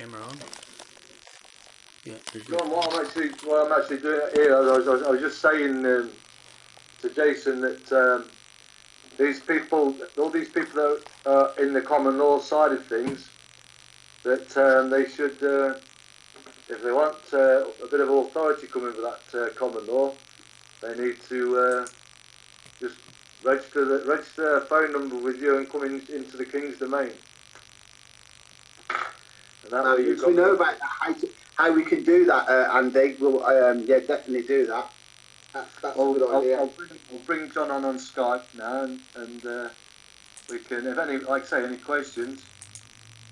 camera on. Yeah, what I'm actually, what I'm actually doing here, I was, I was, I was just saying um, to Jason that um, these people, all these people that are in the common law side of things, that um, they should, uh, if they want uh, a bit of authority coming with that uh, common law, they need to uh, just register the, register a phone number with you and come in, into the King's domain. That once we know about how, to, how we can do that, uh, Andy, we'll um, yeah definitely do that. That's, that's a I'll, good I'll, idea. I'll, bring, I'll bring John on on Skype now, and, and uh, we can, if any, like I say, any questions,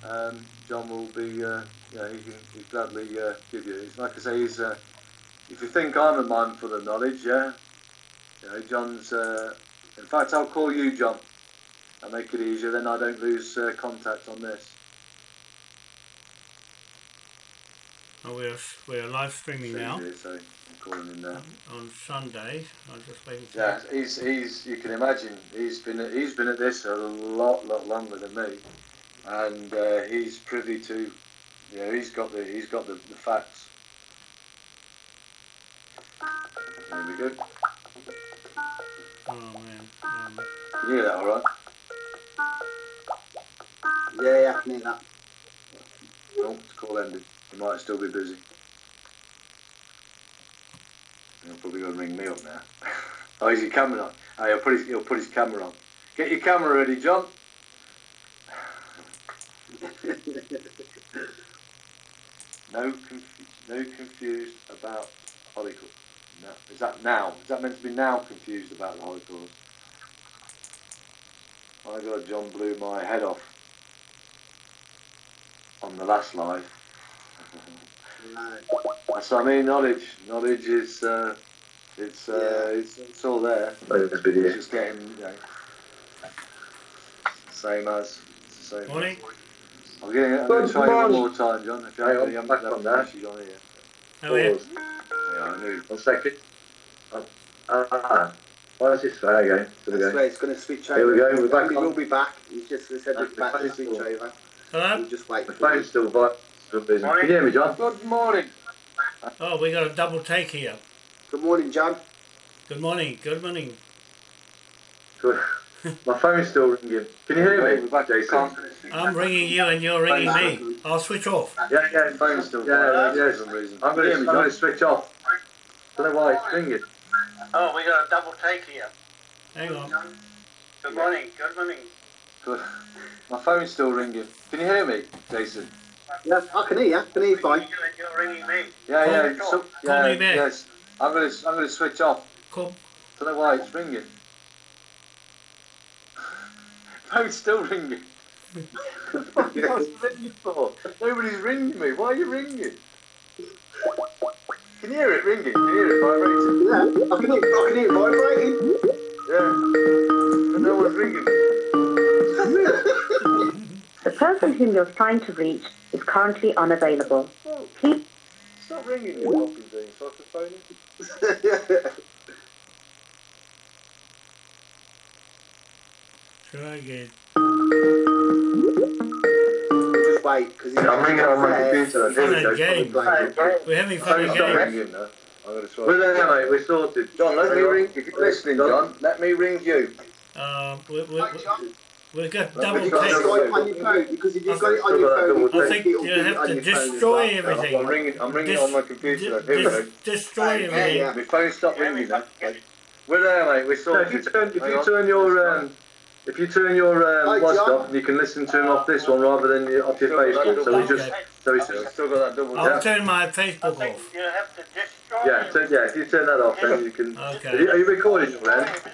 um, John will be, uh, yeah, he can he'd gladly uh, give you. He's, like I say, he's, uh, if you think I'm a man full of knowledge, yeah, you know, John's. Uh, in fact, I'll call you John. I'll make it easier. Then I don't lose uh, contact on this. Oh, we're we're live streaming now So I'm calling him now. on Sunday. I'm just waiting. Yeah, he's he's you can imagine he's been he's been at this a lot lot longer than me, and uh, he's privy to, you know, he's got the he's got the, the facts. There we go. Oh man. Um, Can you hear that all right? Yeah, yeah, I can hear that. No, it's call ended. He might still be busy. He'll probably go and ring me up now. oh, is your camera on? Oh, he'll put his he'll put his camera on. Get your camera ready, John. No, conf- no confused about Holocaust. No, is that now? Is that meant to be now confused about the Holocaust? My God, John blew my head off on the last live. No. That's what I mean. Knowledge, knowledge is, uh, it's, uh, it's, it's all there. It's just getting, you know, same as, it's the same. morning. I'm getting. I'm going to try one more time, John. If you Hang on, haven't, you haven't back left on there. message on here. How are you? Yeah, I knew. One second. Uh, ah, why is this fair again? To the That's game. where it's going to switch over. Here we go, we're back We on. will be back. You just said That's it's back to switch over. Hello. You just wait. The for it. phone's still vi- still busy. Can you hear me, John? Good morning. Oh, we got a double take here. Good morning, John. Good morning. Good morning. Good. My phone's still ringing. Can you hear me, We're back to Jason? I'm ringing you and you're ringing me. I'll switch off. Yeah, yeah, Phone's still Yeah, going yeah, for some reason. I'm going Hear to me, I'm going to switch off. Don't know why it's ringing. Oh, we got a double take here. Hang on. Good morning. Good morning. Good. My phone's still ringing. Can you hear me, Jason? Yeah, I can hear you. I can hear you fine. You're ringing me. Yeah, Call- yeah. call- So, call yeah, me back. yes. I'm gonna, I'm gonna switch off. Cool. Don't know why it's ringing. Phone's still ringing. What's it ringing for? Nobody's ringing me. Why are you ringing? Can you hear it ringing? Can you hear it vibrating? Yeah, I can hear, I can hear it vibrating. Yeah. But no one's ringing me. The person whom you're trying to reach is currently unavailable. Well, Please it's not ringing, you fucking thing. So I have to phone it. Try again. just wait because I'm ringing on my computer. Here we Fun go. and game. We're having fun Phone's and ringing now. I'm gonna try. We're there, mate. We're sorted. John, let me ring. If you're listening, John, let me ring you. Um, we, we, we, we've got double me You've try take. got it on your phone because if you've got it on your phone, I think it'll you do have to your phone as destroy everything. I'm ringing. I'm ringing on my computer. dis- Here we go. destroy everything. yeah. My phone stopped ringing now. We're there, mate. We're So if you turn, if you turn your um, if you turn your Hi, um, watch off, you can listen to him off this one rather than your- off your Facebook. So we just so it's I've still got that double. I'll tap. turn my Facebook off. You have to destroy yeah, so, yeah. If you turn that off, then you can. Okay. Are you, are you recording your end? everything.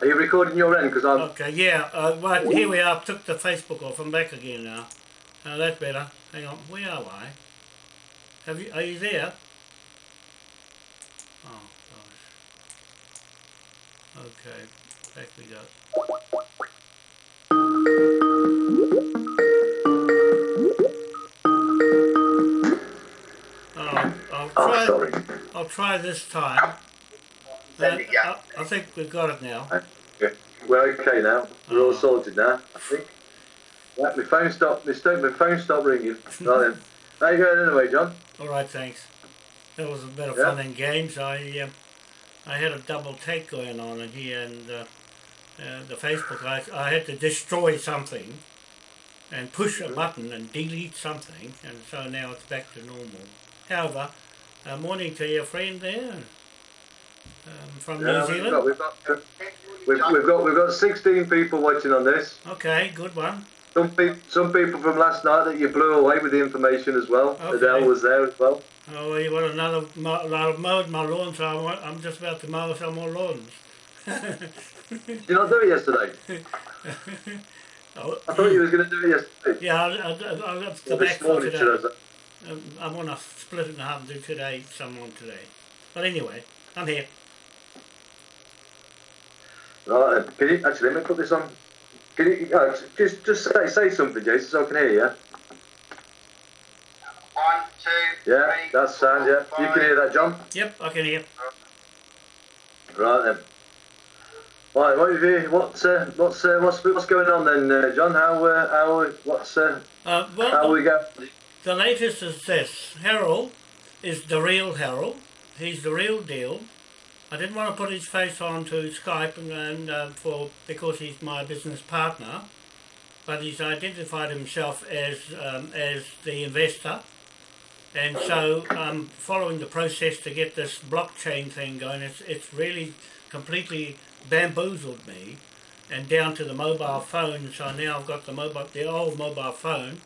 Are you recording your end? Because I'm. Okay, yeah, uh, right, here we are. Took the Facebook off. I'm back again now. Now that's better. Hang on, where am I? Have you? Are you there? Oh gosh. Okay, back we go. Oh, I'll Oh, try. sorry. I'll try this time. Uh, I, I think we've got it now. We're okay now. We're all sorted now. I think. Yeah, my phone stopped. My, sto- my phone stopped ringing. right then. How you going anyway, John? All right, thanks. That was a bit of Yeah. fun and games. I um, I had a double take going on in here, and uh, uh, the Facebook. I, I had to destroy something, and push a button and delete something, and so now it's back to normal. However, uh, morning to your friend there um, from Yeah, New we've Zealand. got, we've got, we've, we've got, we've got 16 people watching on this. Okay, good one. Some people, some people from last night that you blew away with the information as well. Okay. Adele was there as well. Oh, well, you want another mo- I've mowed my lawn, so I want, I'm just about to mow some more lawns. Did you not do it yesterday? Oh, I thought you was going to do it yesterday. yeah, I'll, I'll, I'll have to go Or back for today. I. Um, I want to split it in half and do today, some on today. But anyway, I'm here. Right, then. can you actually let me put this on? Can you uh, just just say say something, Jason, so I can hear you? One, two, Yeah, three, that's sound. Yeah, four, you can hear that, John. Yep, I can hear. Right then. Right, what have you, what's uh, what's uh, what's what's going on then, uh, John? How uh, how what's uh, Uh, how well, we go? the latest is this. Harold is the real Harold. He's the real deal. I didn't want to put his face on to Skype and, and uh, for because he's my business partner, but he's identified himself as um, as the investor, and so I'm following the process to get this blockchain thing going. It's it's really completely bamboozled me, and down to the mobile phone. So now I've got the mobile the old mobile phone,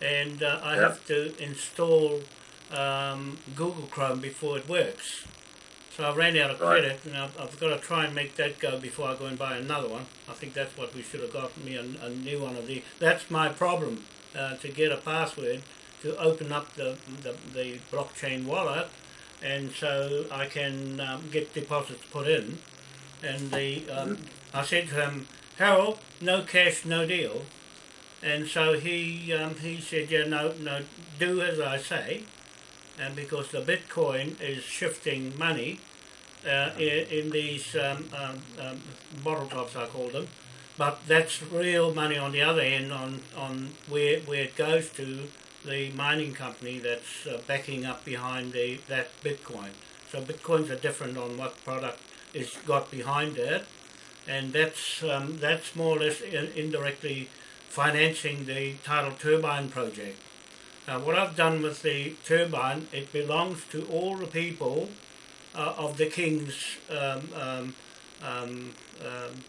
and uh, I Yep. have to install um, Google Chrome before it works. So I ran out of Right. credit, and I've, I've got to try and make that go before I go and buy another one. I think that's what we should have got me a, a new one of these. That's my problem uh, to get a password to open up the, the, the blockchain wallet, and so I can um, get deposits put in. And the um, I said to him, Harold, no cash, no deal. And so he um, he said, yeah, no, no, do as I say and because the Bitcoin is shifting money uh, in, in these um, um, um, bottle tops, I call them, but that's real money on the other end on, on where, where it goes to the mining company that's uh, backing up behind the that Bitcoin. So Bitcoins are different on what product is got behind it, and that's um, that's more or less in, indirectly financing the tidal turbine project. Now, what I've done with the turbine, it belongs to all the people uh, of the king's um, um, um, um,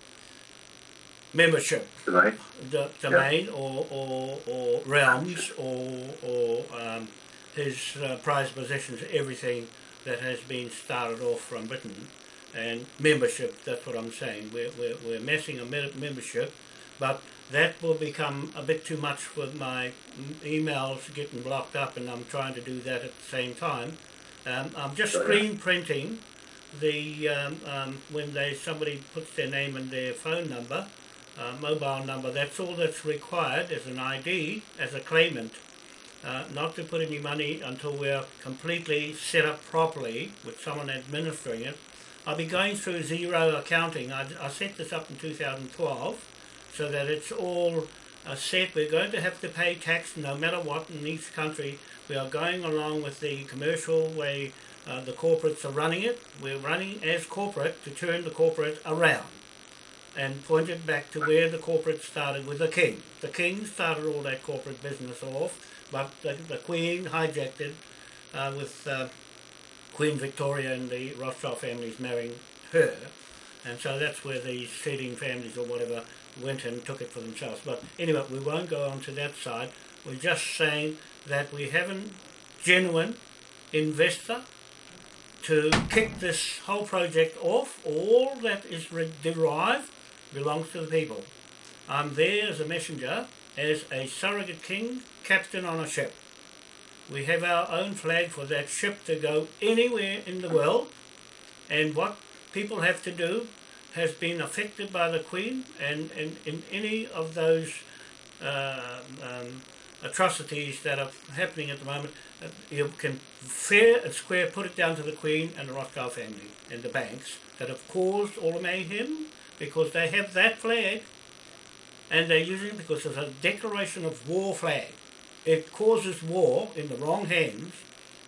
membership, Tonight. the domain or, or, or realms or, or um, his uh, prized possessions, everything that has been started off from Britain. And membership, that's what I'm saying. We're, we're, we're messing a me- membership, but that will become a bit too much with my emails getting blocked up, and I'm trying to do that at the same time. Um, I'm just screen printing the um, um, when they somebody puts their name and their phone number, uh, mobile number. That's all that's required as an ID as a claimant. Uh, not to put any money until we're completely set up properly with someone administering it. I'll be going through Xero accounting. I, I set this up in 2012 so that it's all uh, set. We're going to have to pay tax no matter what in each country. We are going along with the commercial way uh, the corporates are running it. We're running as corporate to turn the corporate around and point it back to where the corporate started with the king. The king started all that corporate business off, but the, the queen hijacked it uh, with uh, Queen Victoria and the Rothschild families marrying her. And so that's where these seeding families or whatever went and took it for themselves. But anyway, we won't go on to that side. We're just saying that we have a genuine investor to kick this whole project off. All that is derived belongs to the people. I'm there as a messenger, as a surrogate king, captain on a ship. We have our own flag for that ship to go anywhere in the world, and what people have to do has been affected by the Queen, and, and in any of those uh, um, atrocities that are happening at the moment, uh, you can fair and square put it down to the Queen and the Rothschild family and the banks that have caused all the mayhem because they have that flag and they're using it because it's a declaration of war flag. It causes war in the wrong hands,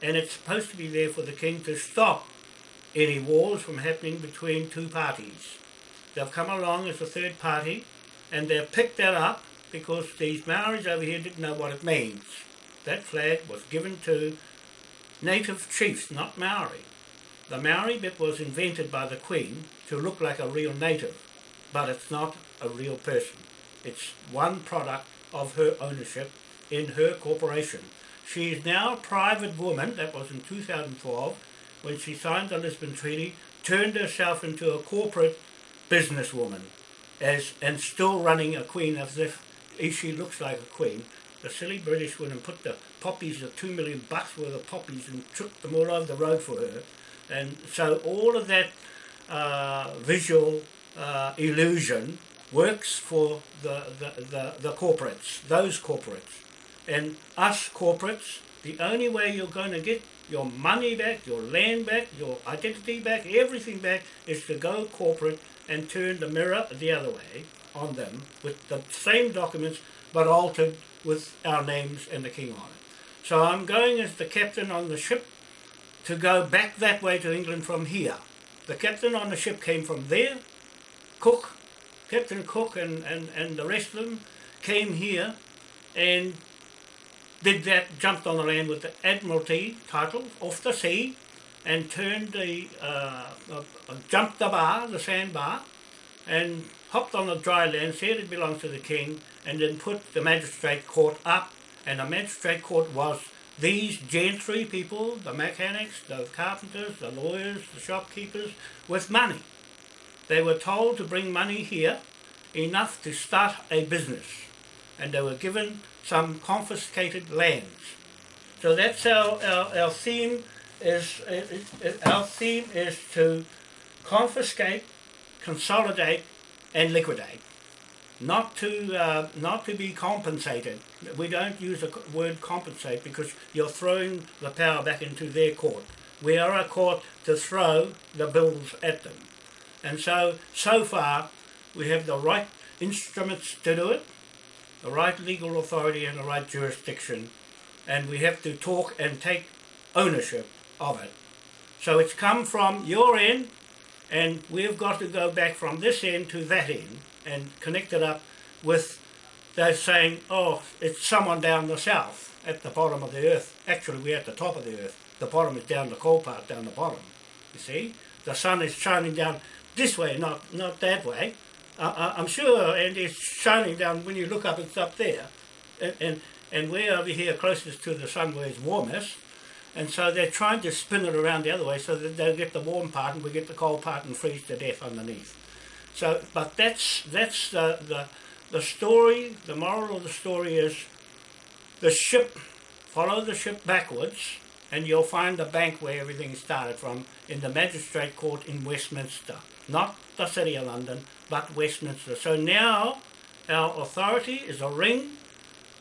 and it's supposed to be there for the king to stop any wars from happening between two parties. They've come along as a third party, and they've picked that up because these Maoris over here didn't know what it means. That flag was given to native chiefs, not Maori. The Maori bit was invented by the Queen to look like a real native, but it's not a real person. It's one product of her ownership in her corporation. She is now a private woman, that was in 2012, when she signed the Lisbon Treaty, turned herself into a corporate businesswoman as and still running a queen as if she looks like a queen. The silly British women put the poppies of two million bucks worth of poppies and took them all over the road for her. And so all of that uh, visual uh, illusion works for the, the, the, the corporates, those corporates. And us corporates, the only way you're going to get your money back, your land back, your identity back, everything back is to go corporate and turn the mirror the other way on them with the same documents but altered with our names and the king on it. So I'm going as the captain on the ship to go back that way to England from here. The captain on the ship came from there. Cook, Captain Cook and, and, and the rest of them came here and did that, jumped on the land with the Admiralty title off the sea and turned the, uh, uh, jumped the bar, the sandbar, and hopped on the dry land, said it belonged to the king, and then put the magistrate court up. And the magistrate court was these gentry people, the mechanics, the carpenters, the lawyers, the shopkeepers, with money. They were told to bring money here, enough to start a business. And they were given some confiscated lands. So that's our, our, our theme is, our theme is to confiscate, consolidate, and liquidate. Not to uh, not to be compensated. We don't use the word compensate because you're throwing the power back into their court. We are a court to throw the bills at them. And so, so far, we have the right instruments to do it, the right legal authority and the right jurisdiction, and we have to talk and take ownership of it. So it's come from your end, and we've got to go back from this end to that end and connect it up with those saying, oh, it's someone down the south at the bottom of the earth. Actually, we're at the top of the earth. The bottom is down the coal part, down the bottom. You see? The sun is shining down this way, not, not that way. Uh, I'm sure, and it's shining down, when you look up, it's up there. And, and, and we're over here closest to the sun where it's warmest. And so they're trying to spin it around the other way so that they'll get the warm part and we get the cold part and freeze to death underneath. So, but that's that's the, the the story. The moral of the story is the ship. Follow the ship backwards, and you'll find the bank where everything started from in the magistrate court in Westminster, not the city of London, but Westminster. So now our authority is a ring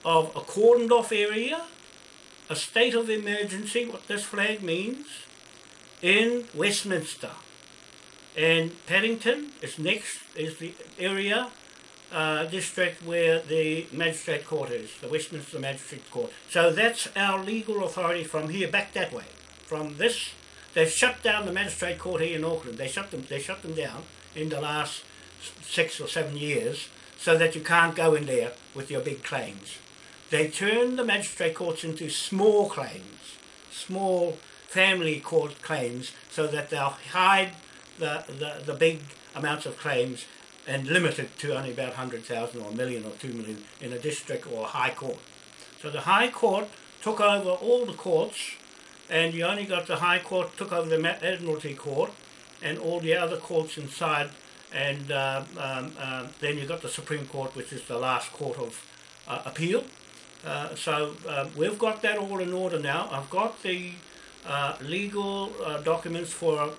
of a cordoned off area, a state of emergency, what this flag means, in Westminster. And Paddington is next, is the area, uh, district where the magistrate court is, the Westminster Magistrate Court. So that's our legal authority from here back that way. From this, they've shut down the magistrate court here in Auckland. They shut them, they shut them down in the last six or seven years so that you can't go in there with your big claims. They turn the magistrate courts into small claims, small family court claims, so that they'll hide the, the, the big amounts of claims and limit it to only about 100,000 or a million or two million in a district or a high court. So the high court took over all the courts and you only got the high court took over the admiralty court and all the other courts inside and uh, um, uh, then you've got the Supreme Court which is the last court of uh, appeal. Uh, so um, we've got that all in order now. I've got the uh, legal uh, documents for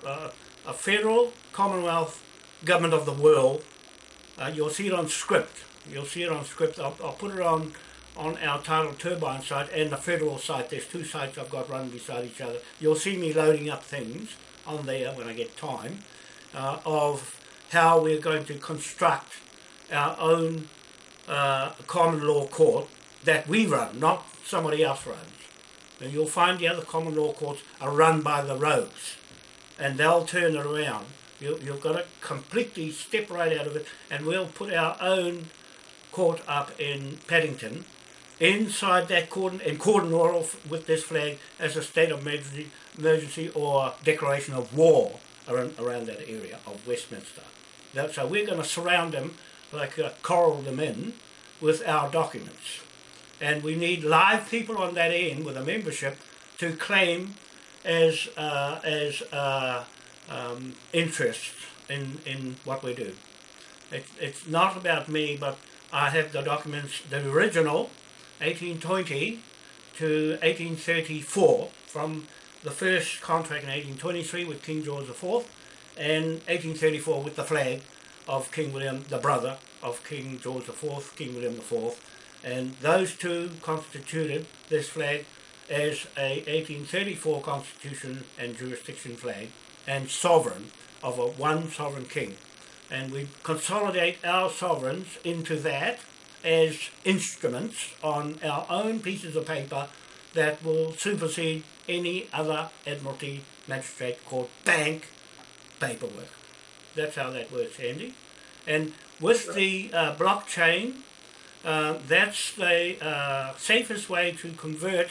a federal Commonwealth government of the world. Uh, you'll see it on script. You'll see it on script. I'll, I'll put it on on our tidal turbine site and the federal site. There's two sites I've got running beside each other. You'll see me loading up things on there when I get time uh, of how we're going to construct our own uh, common law court that we run, not somebody else runs. And you'll find the other common law courts are run by the rogues, and they'll turn it around. You, you've got to completely step right out of it, and we'll put our own court up in Paddington, inside that cordon, in cordon law with this flag as a state of emergency, emergency or declaration of war around, around that area of Westminster. So we're going to surround them, like uh, coral them in, with our documents. And we need live people on that end with a membership to claim as uh, as uh, um, interest in, in what we do. It, it's not about me, but I have the documents, the original, 1820 to 1834, from the first contract in 1823 with King George IV, and 1834 with the flag of King William, the brother of King George IV, King William IV, and those two constituted this flag as a 1834 constitution and jurisdiction flag and sovereign of a one sovereign king. And we consolidate our sovereigns into that as instruments on our own pieces of paper that will supersede any other Admiralty Magistrate Court bank paperwork. That's how that works, Andy. And with the uh, blockchain, uh, that's the uh, safest way to convert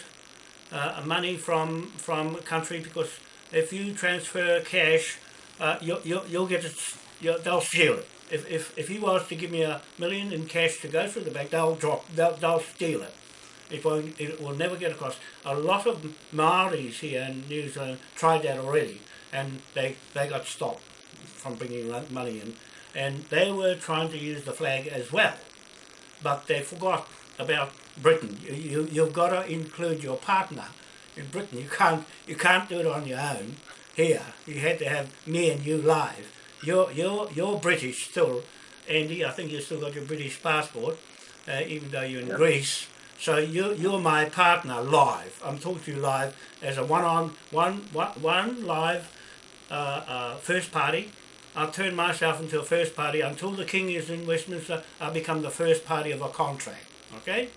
uh, money from from a country because if you transfer cash, uh, you'll, you'll, you'll get it, you'll, they'll steal it. If, if, if he was to give me a million in cash to go through the bank, they'll drop, they'll, they'll steal it. It, won't, it will never get across. A lot of Maoris here in New Zealand tried that already, and they, they got stopped from bringing money in. And they were trying to use the flag as well, but they forgot about Britain. You, you, you've got to include your partner in Britain. You can't, you can't do it on your own here. You had to have me and you live. You're, you're, you're British still, Andy. I think you've still got your British passport, uh, even though you're in Yeah. Greece. So you, you're my partner live. I'm talking to you live as a one-on, one, one, one live uh, uh, first party. I'll turn myself into a first party until the king is in Westminster. I become the first party of a contract. Okay,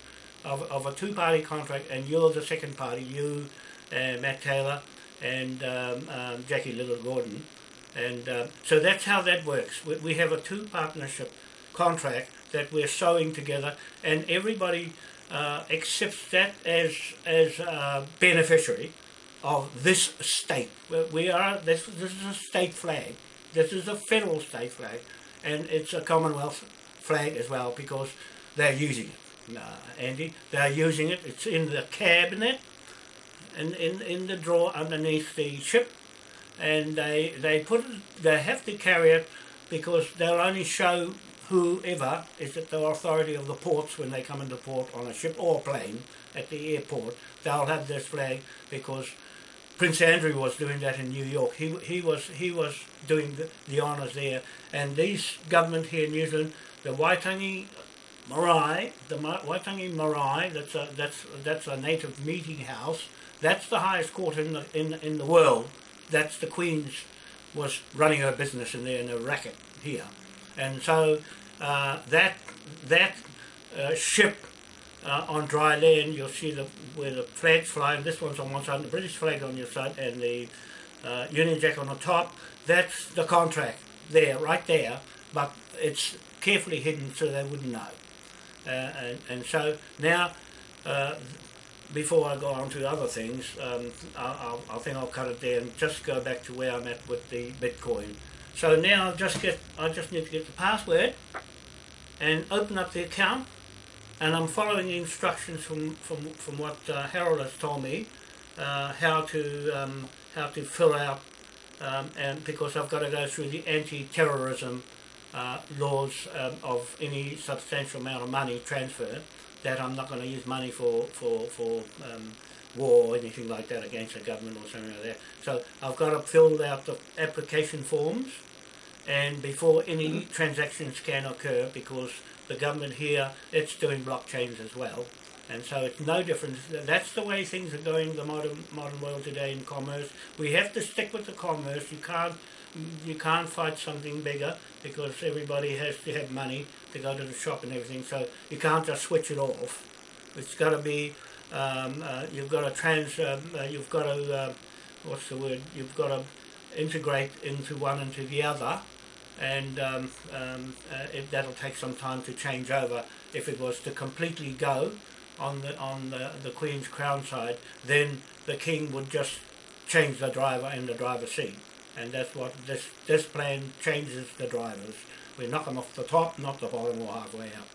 of, of a two-party contract, and you're the second party. You, uh, Matt Taylor, and um, um, Jackie Little Gordon, and uh, so that's how that works. We, we have a two partnership contract that we're sewing together, and everybody uh, accepts that as as a beneficiary of this state. We- are this. This is a state flag. This is a federal state flag, and it's a Commonwealth flag as well because they're using it. Uh, Andy, they're using it. It's in the cabinet, and in, in the drawer underneath the ship, and they they put it, they have to carry it because they'll only show whoever is at the authority of the ports when they come into port on a ship or plane at the airport. They'll have this flag because Prince Andrew was doing that in New York. He he was he was doing the, the honours there, and these government here in New Zealand, the Waitangi Marae, the Waitangi Marae, that's a that's that's a native meeting house. That's the highest court in the in in the world. That's the Queen's was running her business in there in a racket here, and so uh, that that uh, ship uh, on dry land, you'll see the where the flags flying. This one's on one side, the British flag on your side, and the uh, Union Jack on the top. That's the contract there, right there. But it's carefully hidden so they wouldn't know. Uh, and, and so now, uh, before I go on to other things, um, I, I, I think I'll cut it there and just go back to where I'm at with the Bitcoin. So now I'll just get, I just need to get the password and open up the account and I'm following the instructions from, from, from what uh, Harold has told me uh, how to um, how to fill out um, and because I've got to go through the anti-terrorism uh, laws um, of any substantial amount of money transfer that I'm not going to use money for for for um, war or anything like that against the government or something like that. So I've got to fill out the application forms and before any transactions can occur because the government here it's doing blockchains as well and so it's no difference. that's the way things are going the modern modern world today in commerce we have to stick with the commerce you can't you can't fight something bigger because everybody has to have money to go to the shop and everything. So you can't just switch it off. It's got to be. Um, uh, you've got to trans. Um, uh, you've got to. Uh, what's the word? You've got to integrate into one into the other, and um, um, uh, it, that'll take some time to change over. If it was to completely go on the on the, the Queen's Crown side, then the King would just change the driver in the driver's seat, and that's what this this plan changes the drivers. We knock them off the top, not the bottom or halfway up.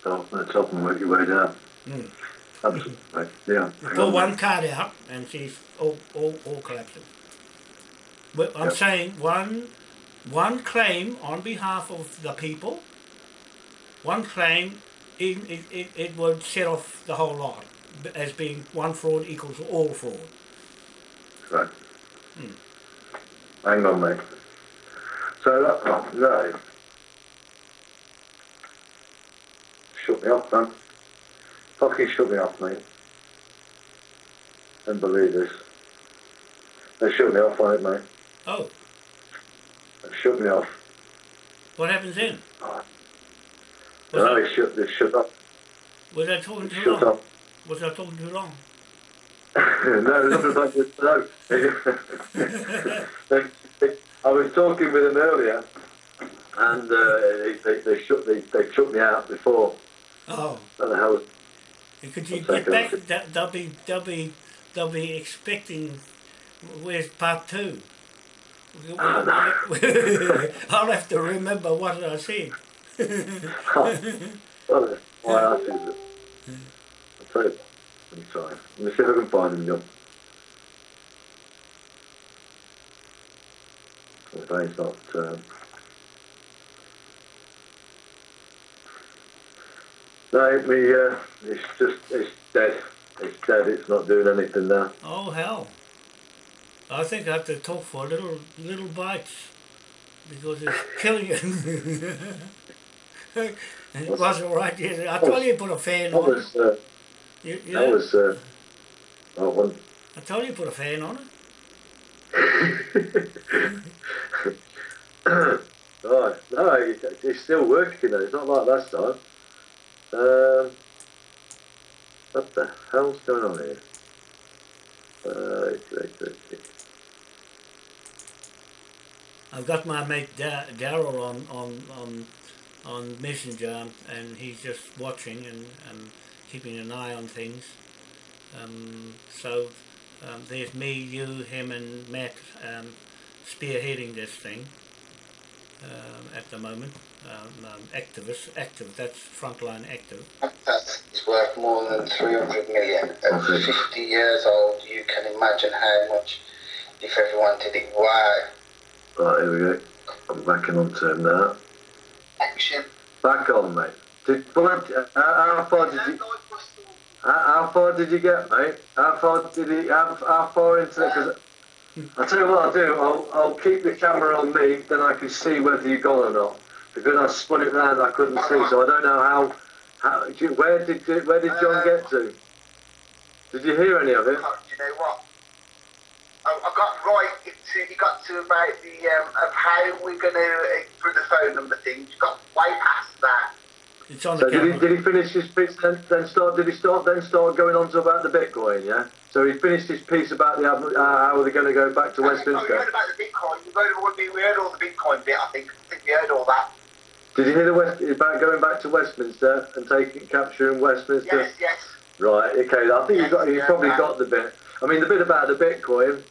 Start from the top and work your way down. Mm. Absolutely. Yeah. Pull one card out and she's all, all, all collapsing. I'm Yep. saying one one claim on behalf of the people, one claim it, it, it, it would set off the whole lot as being one fraud equals all fraud. Right. Hmm. Hang on, mate. So that oh, no. Shut me off, man. Fucking shut me off, mate. Don't believe this. They shut me off on it, mate. Oh, shut me off. what happens then? No, Was, they shut. They shut up. I, was I talking too Shut long? up. Was I talking too long? no, nothing like this. No. I was talking with them earlier, and uh, they, they, they shut they, they shut me out before. Oh, What the hell? could you get back? They'll be they'll be they'll be expecting. Where's part two? I'll have to remember what I said. Oh, why ask is it? I'll tell you. Let me try. Let me see if I can find him, John. The phone's not. Um... No, me. Uh, it's just. It's dead. It's dead. It's not doing anything now. Oh hell! I think I have to talk for little little bites because it's killing you. it was all right. Yeah, I told you to put a fan on. it. was. Uh, You, you that know, was. Uh, that one. I told you to put a fan on it. right. No, it- it's still working though. It's not like last time. Um, what the hell's going on here? Uh, it's, it's, it's, it's, I've got my mate Da- Daryl on, on on on Messenger, and he's just watching and, and keeping an eye on things. Um, so um, there's me, you, him, and Matt um, spearheading this thing um, at the moment. Um, um, activists, active. That's frontline active. That's worth more than 300 million. At 50 years old, you can imagine how much if everyone did it. Wow. Right, here we go. I'm backing onto him now. Action. Back on, mate. Did, how, how far did you? How, far did you get, mate? How far did he? How, how far into it? Because I'll tell you what I'll do. I'll, I'll keep the camera on me, then I can see whether you've gone or not. Because I spun it round, I couldn't see, so I don't know how. how you- where did you- where did John get to? Did you hear any of it? You know what? I, I got right to, he got to about the, um, of how we're going to, uh, for the phone number thing, you got way past that. It's on So the did he, did he finish his piece then, then start? Did he start then start going on to about the Bitcoin? Yeah. So he finished his piece about the uh, how they're going to go back to Oh, we Westminster. heard about the Bitcoin. We heard, all the- we heard all the Bitcoin bit, I think. I think we heard all that. Did you hear the West about going back to Westminster and taking capturing Westminster? Yes, yes. Right. Okay. I think you've got you Yes, probably yeah. got the bit. I mean, the bit about the Bitcoin.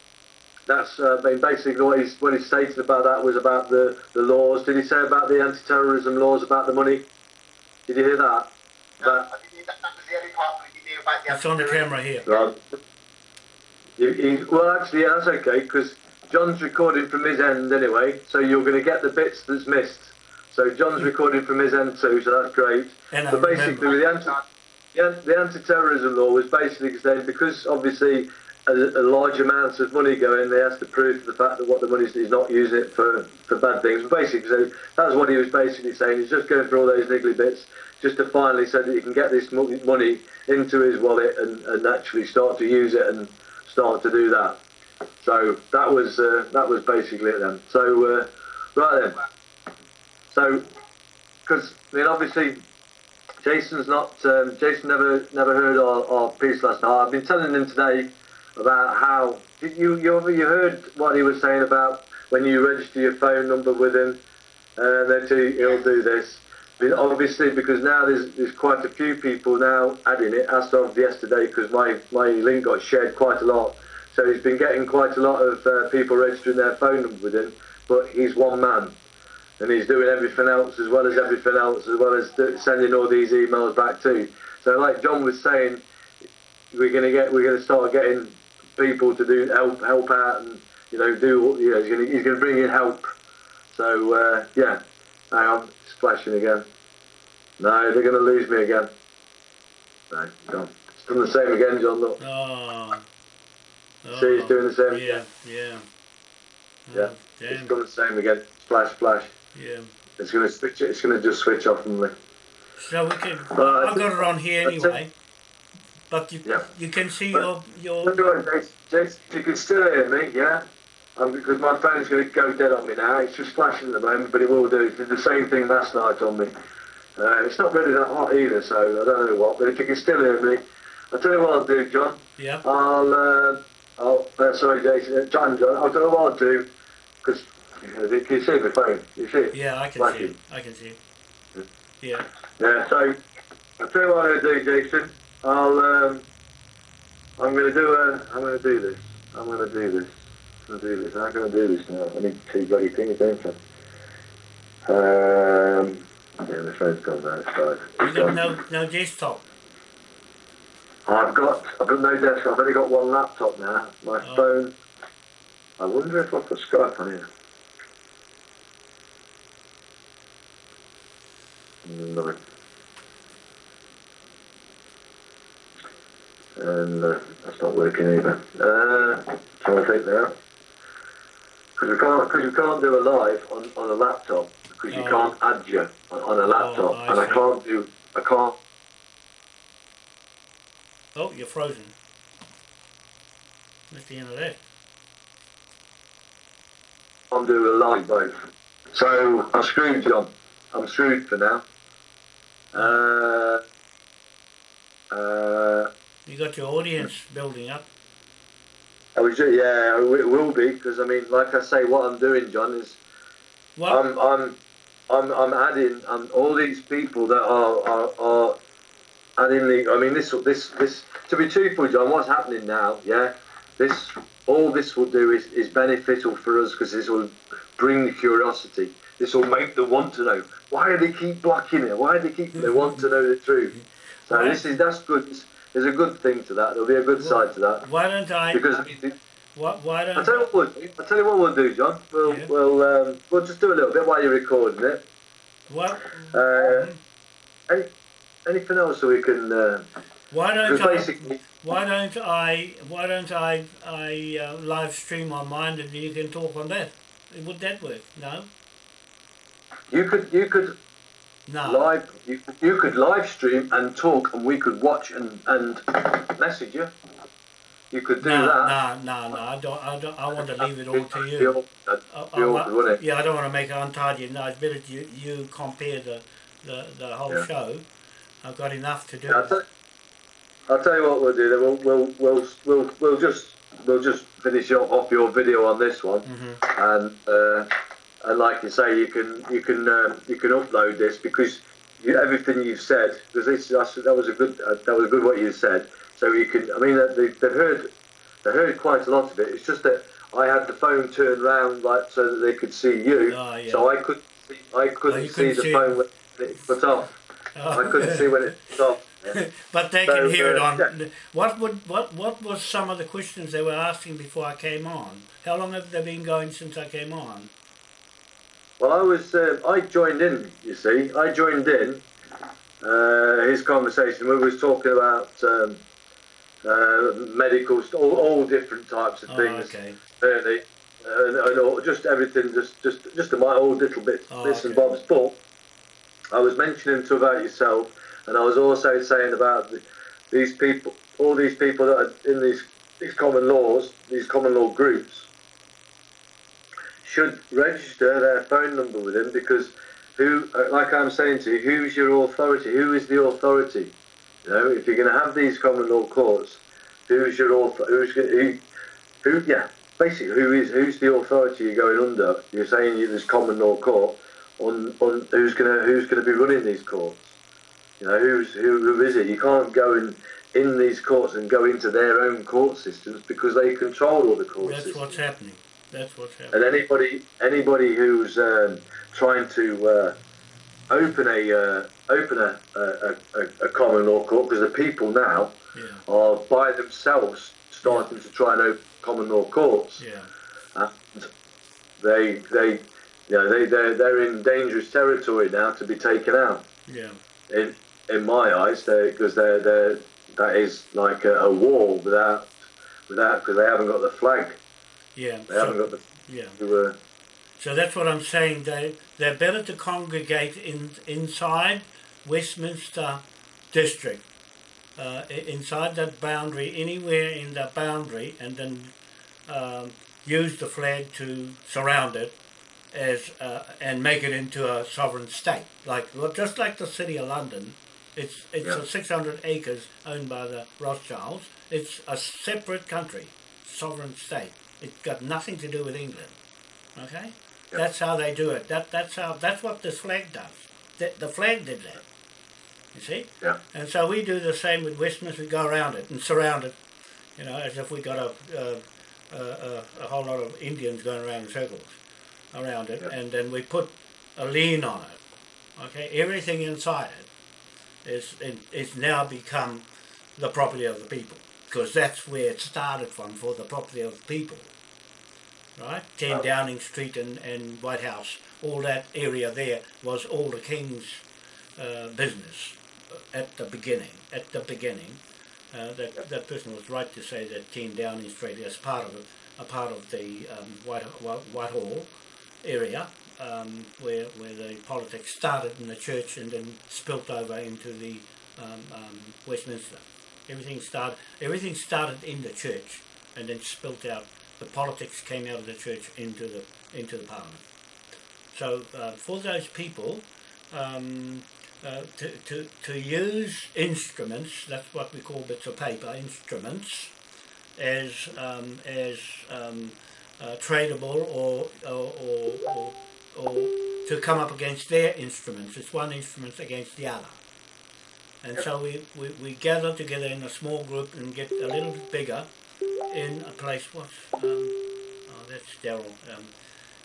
That's uh, I mean, basically what he's what he stated about that was about the, the laws. Did he say about the anti-terrorism laws about the money? Did you hear that? No, That I didn't, that, that was the only part we knew about the It's on the camera here. Right. You, you, well, actually, yeah, that's okay because John's recording from his end anyway, so you're going to get the bits that's missed. So John's recording from his end too, so that's great. And I But basically, the anti, yeah, the anti-terrorism law was basically saying because obviously a, a large amount of money going, they has to prove the fact that what the money is he's not using it for, for bad things. Basically, so that's what he was basically saying. He's just going through all those niggly bits just to finally say that he can get this money into his wallet and, and actually start to use it and start to do that. So that was uh, that was basically it then. So uh, right then. So because I mean obviously Jason's not um, Jason never never heard our, our piece last night. I've been telling him today about how you you you heard what he was saying about when you register your phone number with him and then he- he'll do this. Obviously, because now there's there's quite a few people now adding it as of yesterday, because my my link got shared quite a lot. So he's been getting quite a lot of uh, people registering their phone number with him, but he's one man, and he's doing everything else as well as everything else, as well as do- sending all these emails back too. So, like John was saying, we're gonna get we're gonna start getting people to do help help out and you know do you know he's gonna he's gonna bring in help. So uh, yeah, hang on, it's flashing again. No, they're gonna lose me again. No, John, it's done the same again, John. Look, Oh. oh. See, it's doing the same. Yeah, yeah. Yeah. Oh, it's done the same again. Flash, flash. Yeah. It's gonna switch. It's gonna just switch off on me. So we can. I I've got it on here anyway. But you Yeah. you can see But- your your. Jason, Jason, you can still hear me, yeah? Um, because my phone's going to go dead on me now. It's just flashing at the moment, but it will do. It did the same thing last night on me. Uh, it's not really that hot either, so I don't know what. But if you can still hear me, I'll tell you what I'll do, John. Yeah. I'll, uh, I'll uh, sorry, Jason, uh, John, John, I'll tell you what I'll do, because you can see the phone, you see it? Yeah, I can see. I can see it. Yeah. Yeah, so I'll tell you what I'll do, Jason. I'll, um, I'm going to do a, I'm going to do this. I'm going to do this. I'm going to do this. I'm going to do this now. I need two bloody things, don't I? Um, yeah, the phone's gone now. It's died. You It's got no no desktop. I've got, I've got no desk. I've only got one laptop now. My Oh. phone. I wonder if I put Skype on here. No. And uh, that's not working either. Uh, trying to think now. Because we can't, because we can't do a live on, on a laptop because you Oh. can't add you on, on a laptop, I and I can't do, I can't Oh, you're frozen. That's the end of that. I'm doing a live both. So I'm screwed, John. I'm screwed for now. Uh, uh, You got your audience building up. I was ju- yeah, it will be because I mean, like I say, what I'm doing, John, is What? I'm I'm I'm I'm adding um, all these people that are are, are adding the. I mean, this this this. To be truthful, John, what's happening now? Yeah, this all this will do is is beneficial for us because this will bring the curiosity. This will make them want to know why do they keep blocking it? Why do they keep? They want to know the truth. So Right. this is that's good. There's a good thing to that. There'll be a good side to that why don't I? because. what? Why I don't? tell you what we'll do. I tell you what we'll do, John. We'll Yeah. we'll um, we'll just do a little bit while you're recording it. What? Uh, any, anything else so we can? Uh, Why don't I? basically, Why don't I? Why don't I? I uh, live stream on mine and you can talk on that. Would that work? No. you could you could No. live you, you could live stream and talk, and we could watch and and message you. You could do no, that. no, no, no. I don't. I don't. I want to leave it all to you. awkward, that'd I, be I, awkward, wouldn't it? yeah, I don't want to make it untidy. No, it's better you you compare the the, the whole Yeah. show. I've got enough to do. I'll tell, I'll tell you what we'll do. Then we'll we'll we'll we'll, we'll just we'll just finish off your video on this one. hmm and uh, and like you say, you can you can um, you can upload this because you, everything you've said because this that was a good uh, that was good what you said. So you can I mean they, they've heard they heard quite a lot of it. It's just that I had the phone turned round like so that they could see you, Oh, yeah. so I could I couldn't Oh, see couldn't the see- phone when it put off. I couldn't see when it put off. Yeah. but they So, can hear it uh, on. yeah. What would what what was some of the questions they were asking before I came on? How long have they been going since I came on? Well, I was uh, I joined in. You see, I joined in uh, his conversation. We was talking about um, uh, medical, st- all, all different types of Oh, things, okay. really, and, and all, just everything, just just just my all little bits, Oh, bits and bobs. But I was mentioning to about yourself, and I was also saying about the, these people, all these people that are in these these common laws, these common law groups, should register their phone number with him because who, uh, like I'm saying to you, who's your authority? Who is the authority? You know, if you're going to have these common law courts, who's your author? Who's who? Who? Yeah, basically, who is who's the authority you're going under? You're saying you this common law court. On, on who's gonna who's gonna be running these courts? You know, who's who, who is it? You can't go in in these courts and go into their own court systems because they control all the court That's systems. what's happening. That's what's happening. And anybody anybody who's um, trying to uh, open a uh, open a, a, a, a common law court because the people now Yeah, are by themselves starting to try and open common law courts. yeah, And they they you know they they're, they're in dangerous territory now to be taken out. yeah. In in my eyes, because they're they're that is like a, a war without without because they haven't got the flag. Yeah, They haven't so, got the yeah. uh, So that's what I'm saying. They they're better to congregate in inside Westminster District, uh, inside that boundary, anywhere in that boundary, and then um, use the flag to surround it as uh, and make it into a sovereign state. Like well, just like the city of London, it's it's Yeah. a 600 acres owned by the Rothschilds. It's a separate country, sovereign state. It's got nothing to do with England. Okay, that's how they do it. That that's how that's what this flag does. The, the flag did that. You see. Yeah. And so we do the same with Westminster. We go around it and surround it. You know, as if we got a a, a, a, whole lot of Indians going around in circles around it, Yeah. and then we put a lien on it. Okay, everything inside it is is now become the property of the people because that's where it started from for the property of people. Right, ten Wow. Downing Street and, and White House, all that area there was all the king's uh, business at the beginning. At the beginning, uh, that that person was right to say that ten Downing Street is part of a part of the um, White, White Whitehall area um, where where the politics started in the church and then spilt over into the um, um, Westminster. Everything started. Everything started in the church and then spilt out. The politics came out of the church into the into the parliament. So uh, for those people, um, uh, to, to, to use instruments, that's what we call bits of paper, instruments, as, um, as um, uh, tradable or, or, or, or, or to come up against their instruments. It's one instrument against the other. And so we, we, we gather together in a small group and get a little bit bigger in a place, what's, um, oh, that's Daryl. Um,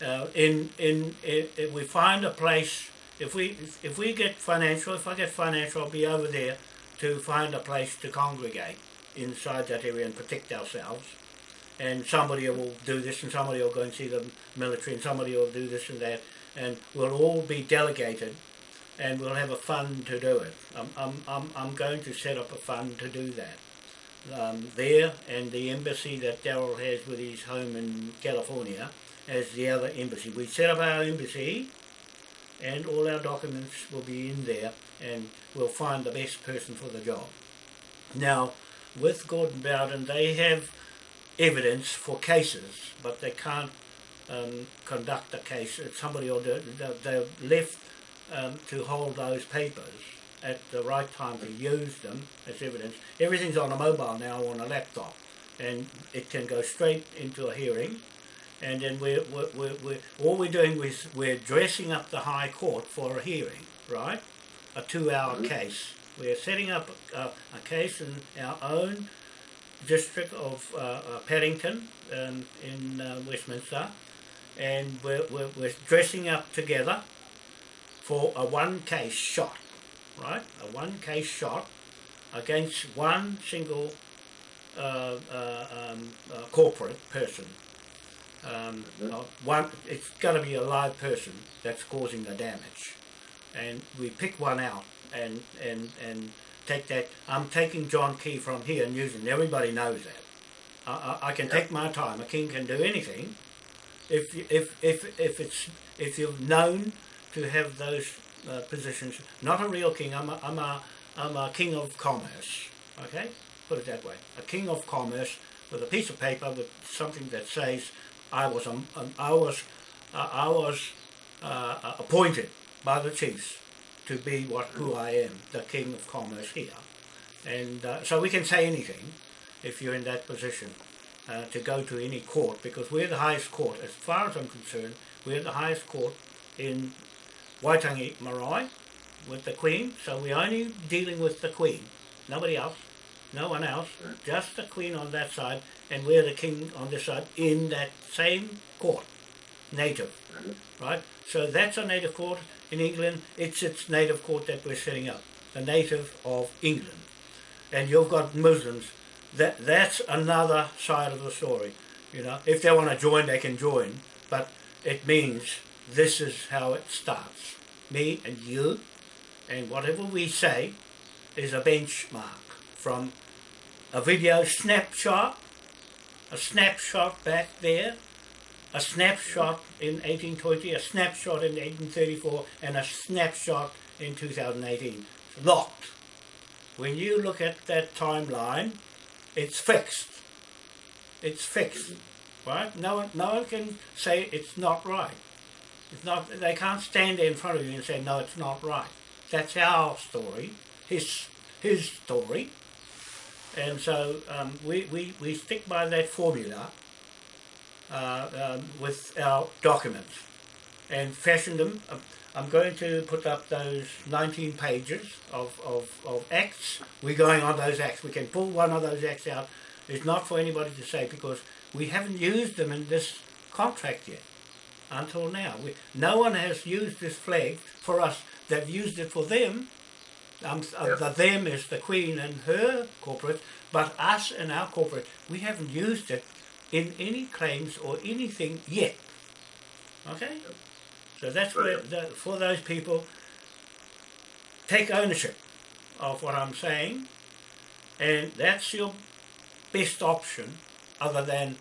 uh, in, in, in, if we find a place, if we, if, if we get financial, if I get financial, I'll be over there to find a place to congregate inside that area and protect ourselves. And somebody will do this, and somebody will go and see the military, and somebody will do this and that, and we'll all be delegated, and we'll have a fund to do it. I'm, I'm, I'm, I'm going to set up a fund to do that. Um, there, and the embassy that Daryl has with his home in California, as the other embassy. We set up our embassy, and all our documents will be in there, and we'll find the best person for the job. Now, with Gordon Bowden, they have evidence for cases, but they can't um, conduct a case. Somebody will do it. They're left um, to hold those papers at the right time to use them as evidence. Everything's on a mobile now on a laptop, and it can go straight into a hearing. And then we're, we're, we're, we're all we're doing is we're dressing up the High Court for a hearing, right? A two-hour case. We're setting up a, a case in our own district of uh, uh, Paddington um, in uh, Westminster, and we're, we're, we're dressing up together for a one case shot, right? A one case shot against one single uh, uh, um, uh, corporate person. Um, uh, one, it's got to be a live person that's causing the damage, and we pick one out and and and take that. I'm taking John Key from here and using. Everybody knows that. I, I, I can take my time. A king can do anything, if if if if it's if you're known to have those uh, positions. Not a real king. I'm a, I'm a I'm a king of commerce. Okay, put it that way. A king of commerce with a piece of paper with something that says I was um, um, I was uh, I was uh, uh, appointed by the chiefs to be what who I am, the king of commerce here, and uh, so we can say anything if you're in that position uh, to go to any court because we're the highest court as far as I'm concerned. We're the highest court in Waitangi Marae with the Queen, so we're only dealing with the Queen, nobody else, no one else, just the Queen on that side, and we're the King on this side in that same court, native, right? So that's a native court in England. It's its native court that we're setting up, the native of England, and you've got Muslims. That that's another side of the story. You know, if they want to join, they can join, but it means this is how it starts. Me and you and whatever we say is a benchmark from a video snapshot, a snapshot back there, a snapshot in 1820, a snapshot in 1834, and a snapshot in 2018. Locked. When you look at that timeline, it's fixed. It's fixed, right? No one, no one can say it's not right. It's not. They can't stand there in front of you and say no, it's not right. That's our story, his his story, and so um, we, we, we stick by that formula uh, um, with our documents and fashion them. Um, I'm going to put up those 19 pages of, of, of acts. We're going on those acts. We can pull one of those acts out. It's not for anybody to say because we haven't used them in this contract yet until now. We, no one has used this flag for us. They've used it for them. Um, uh, the them is the Queen and her corporate, but us and our corporate, we haven't used it in any claims or anything yet. Okay? So that's where, the, for those people, take ownership of what I'm saying, and that's your best option other than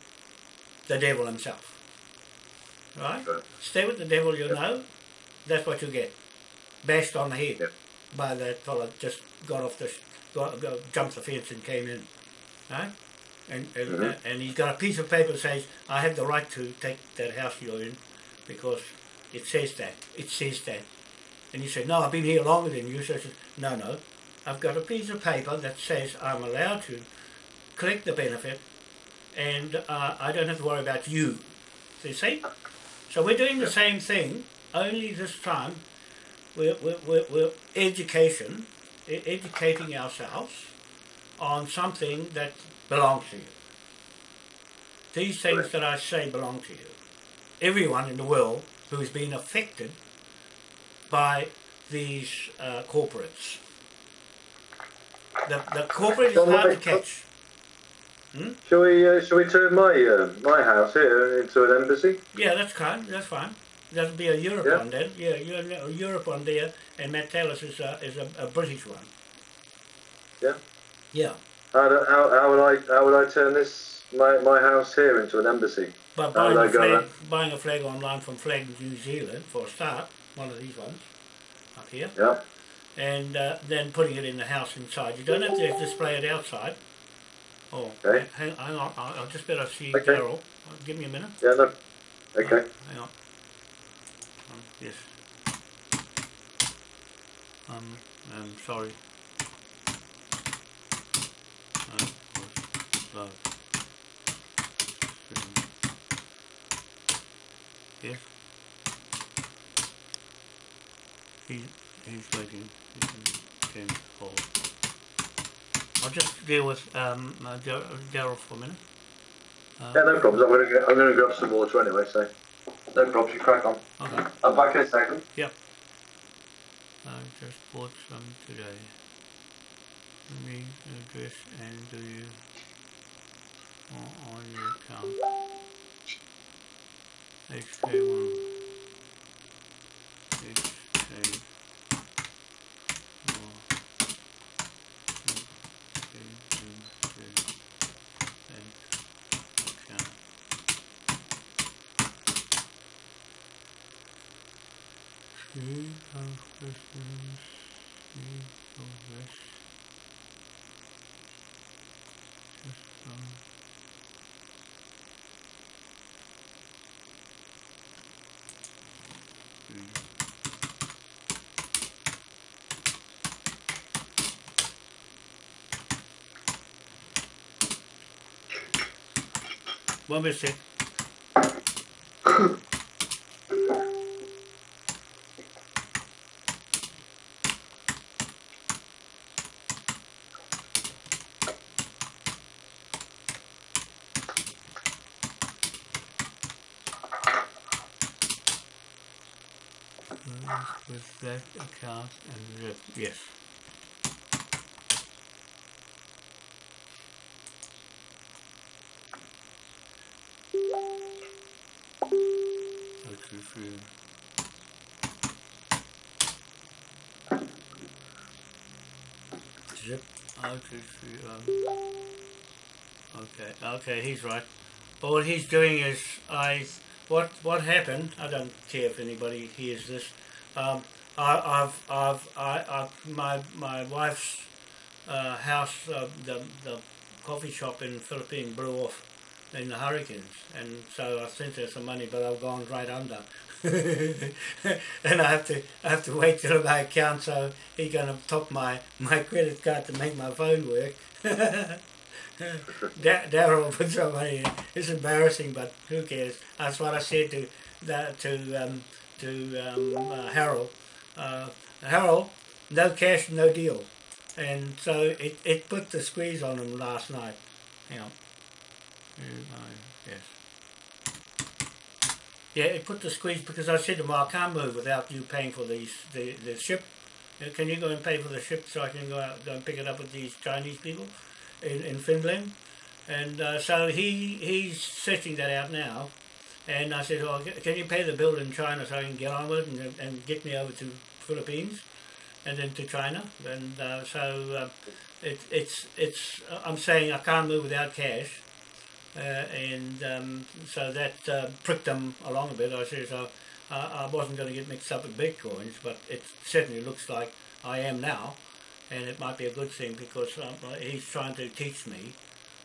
the devil himself. Right? Stay with the devil, you Yep. know, that's what you get. Bashed on the head Yep. by that fella just got off the, got, got, jumped the fence and came in. Right? And, and, Mhm. and he's got a piece of paper that says, I have the right to take that house you're in because it says that. It says that. And you say, no, I've been here longer than you. So said, no, no. I've got a piece of paper that says I'm allowed to collect the benefit and uh, I don't have to worry about you. So you see? So we're doing the same thing, only this time we're, we're, we're, we're education, educating ourselves on something that belongs to you. These things Correct. that I say belong to you. Everyone in the world who has been affected by these uh, corporates. The, the corporate is hard to like- catch. Shall we? Uh, shall we turn my uh, my house here into an embassy? Yeah, that's fine. That's fine. That'll be a Europe Yeah. one then. Yeah, a Europe one there, and Matt Taylor's is a, is a, a British one. Yeah. Yeah, How, do, how, how would I how would I turn this my, my house here into an embassy? How buying a flag, buying a flag online from Flag New Zealand for a start, one of these ones up here, Yeah. and uh, then putting it in the house inside. You don't have to display it outside. Oh, Okay. hang, hang on. I'll, I'll just better see Okay. Daryl. Uh, Give me a minute. Yeah. No. Okay. Hang on. Um, yes. Um, I'm sorry. Uh, was slow. Yes. He, he's waiting. He can, can hold. I'll just deal with um, uh, Daryl for a minute. Uh, Yeah. No problems. I'm gonna get, I'm gonna grab some water anyway. So. No problems. You crack on. Okay. I'm back in a second. I just bought some today. Me address and do you on, your account? HK1. HK. Account. three of questions, three of this, system. One mistake. Sec. with that account and yes. Okay. Zip out to um, Okay, okay, he's right. But what he's doing is I what what happened? I don't care if anybody hears this. Um, I, I've I've I, I've my my wife's uh, house, uh, the the coffee shop in Philippines blew off in the hurricanes, and so I sent her some money, but I've gone right under. and I have to I have to wait till my account, so he's gonna top my my credit card to make my phone work. Da- Daryl put some money in. It's embarrassing, but who cares? That's what I said to that to um, to um, uh, Harold. Uh, Harold, no cash, no deal, and so it, it put the squeeze on him last night. Hang on. Yes. Yeah, it put the squeeze because I said to him, I can't move without you paying for these the, the ship. Uh, Can you go and pay for the ship so I can go out go and pick it up with these Chinese people in, in Finland? And uh, so he he's setting that out now. And I said, oh, can you pay the bill in China so I can get on with it and, and get me over to Philippines and then to China? And uh, so uh, it, it's it's I'm saying I can't move without cash. Uh, and um, so that uh, pricked them along a bit. I said, so I, I wasn't going to get mixed up with bitcoins, but it certainly looks like I am now, and it might be a good thing because um, he's trying to teach me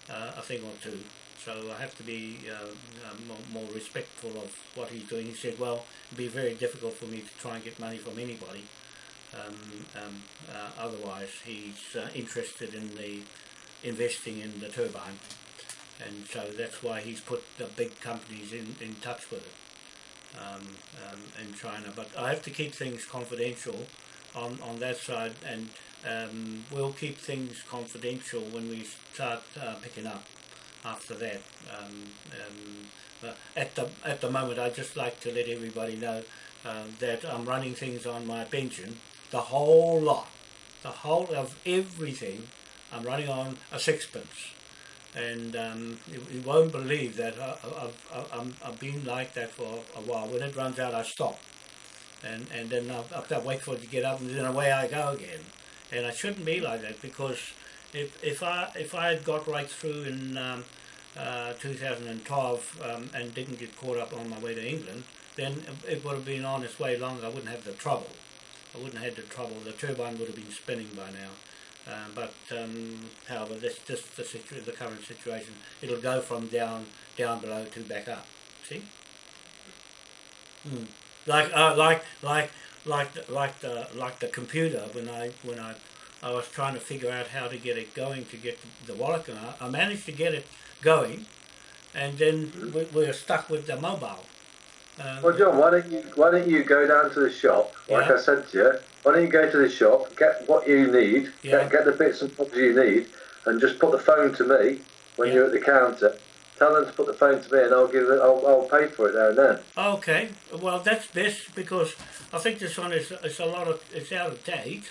uh, a thing or two. So I have to be uh, uh, more, more respectful of what he's doing. He said, well, it'd be very difficult for me to try and get money from anybody. Um, um, uh, otherwise, he's uh, interested in the investing in the turbine and so that's why he's put the big companies in, in touch with it um, um, in China. But I have to keep things confidential on, on that side, and um, we'll keep things confidential when we start uh, picking up after that. Um, um, at the at the moment, I just like to let everybody know uh, that I'm running things on my pension, the whole lot, the whole of everything. I'm running on a sixpence and um, you, you won't believe that I, I, I, I'm, I've been like that for a while. When it runs out, I stop, and and then I have to wait for it to get up, and then away I go again. And I shouldn't be like that because if if I if I had got right through in um, uh, 2012 um, and didn't get caught up on my way to England, then it would have been on its way longer. I wouldn't have the trouble. I wouldn't have had the trouble. The turbine would have been spinning by now. Uh, but um, however, this just the, situ- the current situation. It'll go from down down below to back up. See? Mm. Like uh, like like like the, like the like the computer when I when I I was trying to figure out how to get it going to get the. I- I managed to get it going, and then we, we were stuck with the mobile. Um, Well, John, why don't you why don't you go down to the shop? Like Yeah. I said to you, why don't you go to the shop, get what you need, Yeah. get, get the bits and bobs you need, and just put the phone to me when Yeah. you're at the counter. Tell them to put the phone to me, and I'll give it. I'll, I'll pay for it there and then. Okay, well that's best because I think this one is it's a lot of it's out of date.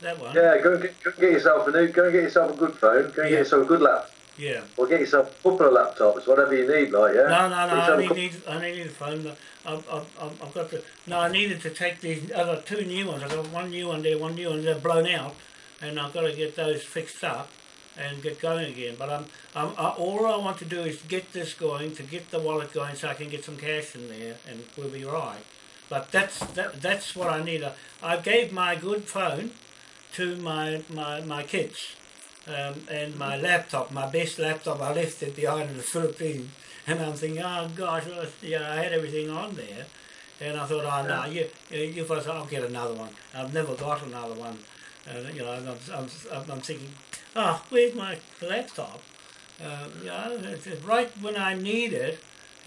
That one. Yeah, go and get, go and get yourself a new. Go and get yourself a good phone. Go and Yeah. get yourself a good laptop, Yeah. or get yourself a couple of laptops, whatever you need. Like yeah. No, no, no. I only need I only need a phone. but I've, I've, I've I've got to. No, I needed to take these other two new ones. I've got one new one there, one new one. They're blown out, and I've got to get those fixed up and get going again. But I'm, I'm I, all I want to do is get this going to get the wallet going, so I can get some cash in there, and we'll be right. But that's that, that's what I need. I, I gave my good phone to my my, my kids. Um, and my laptop, my best laptop, I left it behind in the Philippines. And I'm thinking, oh gosh, well, yeah, I had everything on there. And I thought, oh no, you, you first, I'll get another one. I've never got another one. And, you know, I'm, I'm, I'm, thinking, oh, where's my laptop? Uh, yeah, it's, it's right when I need it,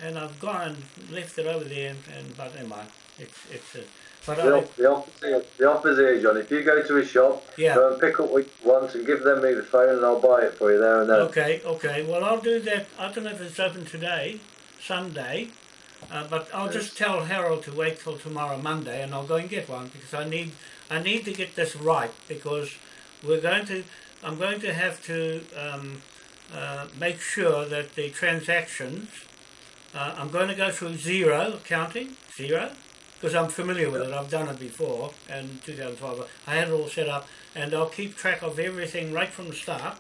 and I've gone and left it over there. And, and but anyway, it's it's. Uh, but The, I, op- the opposite, the opposite, John. If you go to a shop, Yeah. go and pick up what you want and give them me the phone, and I'll buy it for you there and then. Okay, okay. Well, I'll do that. I don't know if it's open today, Sunday, uh, but I'll just tell Harold to wait till tomorrow, Monday, and I'll go and get one because I need I need to get this right because we're going to I'm going to have to um, uh, make sure that the transactions. Uh, I'm going to go through Xero accounting, Xero, because I'm familiar with it. I've done it before in 2012. I had it all set up, and I'll keep track of everything right from the start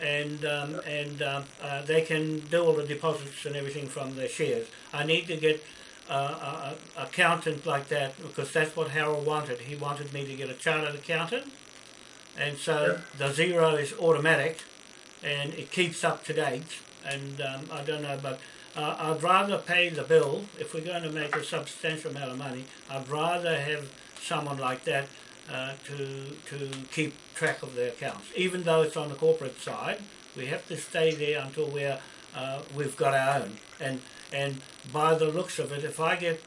and um, and um, uh, they can do all the deposits and everything from their shares. I need to get uh, a, a accountant like that because that's what Harold wanted. He wanted me to get a chartered accountant, and so the Xero is automatic, and it keeps up to date. And um, I don't know, but uh, I'd rather pay the bill if we're going to make a substantial amount of money. I'd rather have someone like that uh, to to keep track of the accounts. Even though it's on the corporate side, we have to stay there until we're uh, we've got our own. And and by the looks of it, if I get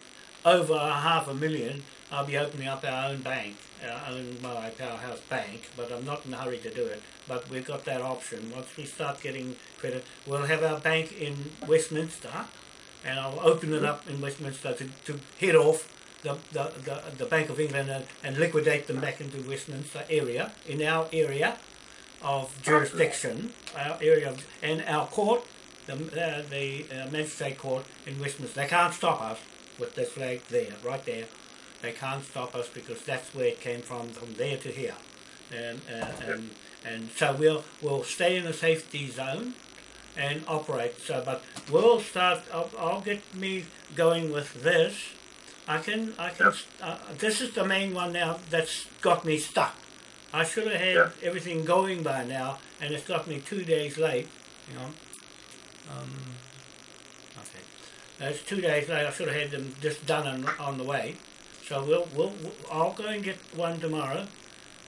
over a half a million, I'll be opening up our own bank, our own my powerhouse bank. But I'm not in a hurry to do it. But we've got that option. Once we start getting credit, we'll have our bank in Westminster, and I'll open it up in Westminster to, to head off the, the, the, the Bank of England and, and liquidate them back into Westminster area, in our area of jurisdiction, our area of, and our court, the, uh, the uh, magistrate court in Westminster. They can't stop us with this flag there, right there. They can't stop us because that's where it came from, from there to here. And, uh, and, and so we'll, we'll stay in a safety zone and operate. So, but we'll start. I'll, I'll get me going with this. I can. I can. Uh, this is the main one now that's got me stuck. I should have had Yeah. everything going by now, and it's got me two days late. You know. Um, okay. It's two days late. I should have had them just done on, on the way. So we'll, we'll, we'll I'll go and get one tomorrow,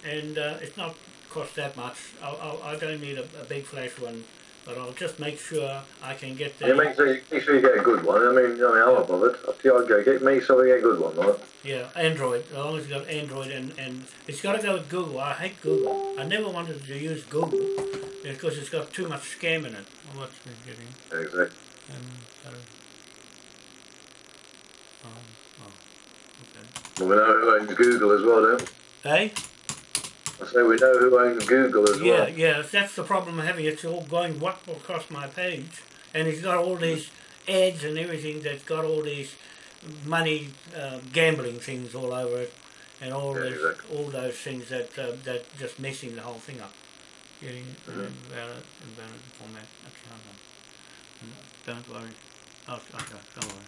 and uh, it's not cost that much. I'll, I'll, I don't need a, a big flash one, but I'll just make sure I can get the Yeah, make sure, you, make sure you get a good one. I mean, I mean, I'm not bothered. Up to you, I'd go get me so we get a good one, right? Yeah, Android. As long as you got Android and, and it's got to go with Google. I hate Google. I never wanted to use Google because it's got too much scam in it. Well, what's been getting? Exactly. Um, um, oh, okay. Well, we know who owns Google as well, don't we? Hey? Say we know who owns Google as Yeah, well. yeah. Yeah. That's the problem I'm having. It's all going what across my page, and it's got all these ads and everything that's got all these money uh, gambling things all over it, and all Yeah, those exactly. all those things that uh, that just messing the whole thing up. Getting uh, Mhm. invalid, invalid format account. Mm, Don't worry. Oh, okay, don't worry.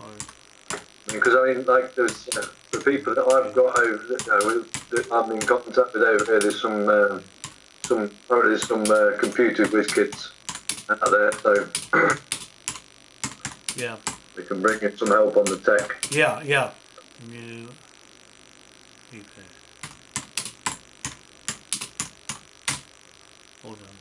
Worry. Because I mean, like, there's uh, the people that I've got over, you know, with- that I've been in contact with over here. There's some, um, some, oh, there's some uh, computer whiz kids out there, so Yeah, we can bring in some help on the tech. yeah, yeah. New. Okay. Hold on.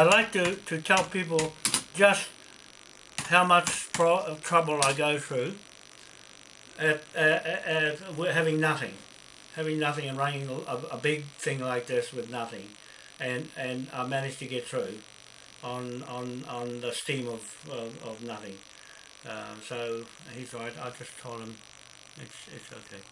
I like to, to tell people just how much uh, trouble I go through at, at, at having nothing, having nothing and running a, a big thing like this with nothing, and and I managed to get through on on on the steam of of, of nothing. Uh, so he's right. I just told him it's it's okay.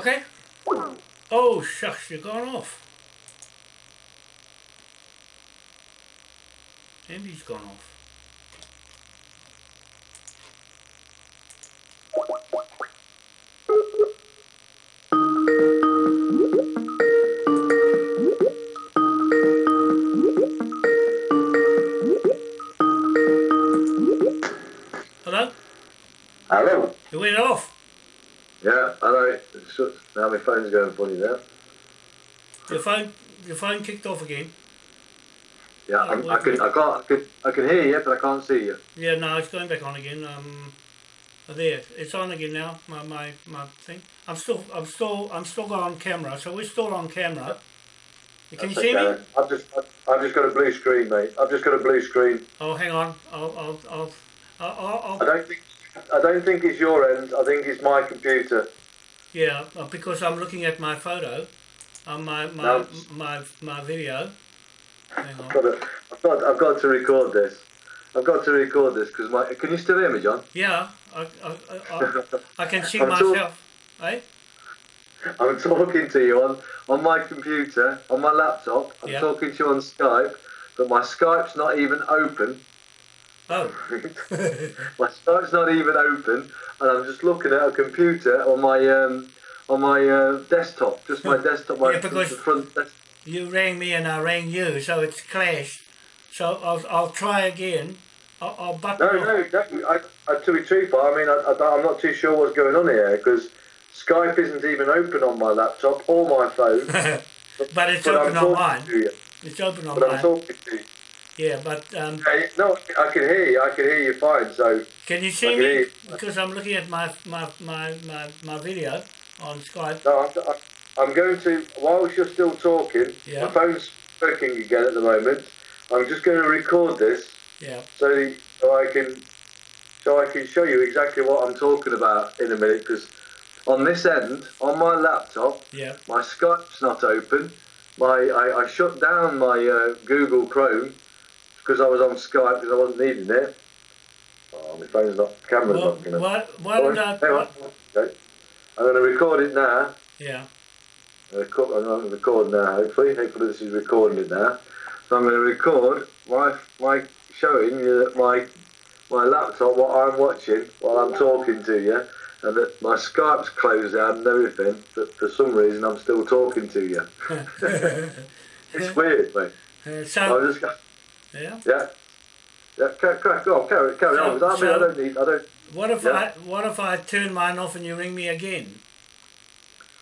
Okay. Oh shucks, you're gone off. Andy's gone off. Just- Now my phone's going funny now. Your phone, your phone kicked off again. Yeah, Oh, I'm, I can. I can't, I can, I can hear you, but I can't see you. Yeah, no, it's going back on again. Um, oh, there, it's on again now. My my my thing. I'm still, I'm still, I'm still on camera. So we're still on camera. Can you That's see me? I've just, I've just got a blue screen, mate. I've just got a blue screen. Oh, hang on. I'll, I'll, I'll, I'll, I'll, I I'll don't think, I don't think it's your end. I think it's my computer. Yeah, uh, because I'm looking at my photo, on my my No. my my video. I've got, to, I've got, I've got to record this. I've got to record this because my. Can you still hear me, John? Yeah, I, I, I, I can see myself. Eh? I'm talking to you on, on my computer, on my laptop. I'm Yeah. talking to you on Skype, but my Skype's not even open. Oh, my Skype's not even open, and I'm just looking at a computer on my um, on my uh, desktop, just my desktop, my Yeah, because- front. Desk- you rang me and I rang you, so it's clashed. So I'll, I'll try again. I'll, I'll button no, no, no. I, I, to be truthful, I mean, I, I, I'm not too sure what's going on here because Skype isn't even open on my laptop or my phone. but it's but open I'm on mine. It's open on But I'm mine. talking to you. Yeah, but um, Hey, no, I can hear you. I can hear you fine. So can you see can me? Because I'm looking at my my, my, my, my video on Skype. No, I'm, I'm- I'm going to, whilst you're still talking, Yeah. my phone's working again at the moment. I'm just going to record this Yeah. so, so I can so I can show you exactly what I'm talking about in a minute. Because on this end, on my laptop, Yeah. my Skype's not open. My I, I shut down my uh, Google Chrome because I was on Skype because I wasn't needing it. Oh, my phone's not, camera's Well, not going to. why, why? Hang on. Okay. I'm going to record it now. Yeah. I'm going to record now, hopefully. Hopefully this is recording it now. So I'm going to record my, my showing you that my, my laptop, what I'm watching while I'm talking to you, and that my Skype's closed down and everything, but for some reason I'm still talking to you. It's weird, mate. Uh, so yeah. yeah. Yeah, crack, crack on, carry, carry So- on. with that. I mean, I don't need, I don't, What if Yeah. I what if I turn mine off and you ring me again?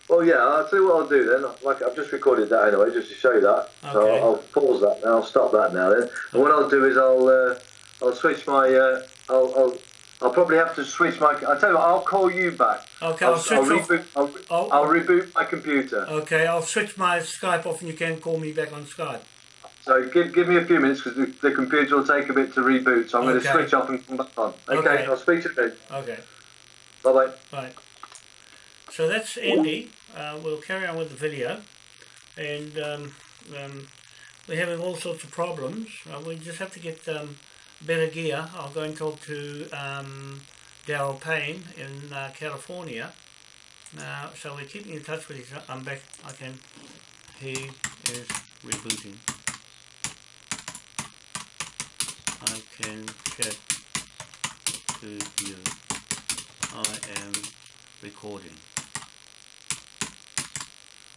Well, yeah, I'll tell you what I'll do then. Like I've just recorded that anyway, just to show you that. So Okay. I'll, I'll pause that now. I'll stop that now then. And what I'll do is I'll uh, I'll switch my uh, I'll, I'll I'll probably have to switch my. I'll tell you what. I'll call you back. Okay, I'll, I'll switch I'll off. reboot. I'll, Oh. I'll reboot my computer. Okay, I'll switch my Skype off and you can call me back on Skype. So give give me a few minutes because the, the computer will take a bit to reboot. So I'm going to switch off and come back on. Okay. Okay. I'll speak to you then. Okay, Bye bye. right. So that's Andy. Uh, we'll carry on with the video, and um, um, we're having all sorts of problems. Uh, we just have to get um, better gear. I'll go and talk to um, Daryl Payne in uh, California. Now, so we're keeping in touch with each other. I'm back. I can. He is rebooting. I can chat to you. I am recording.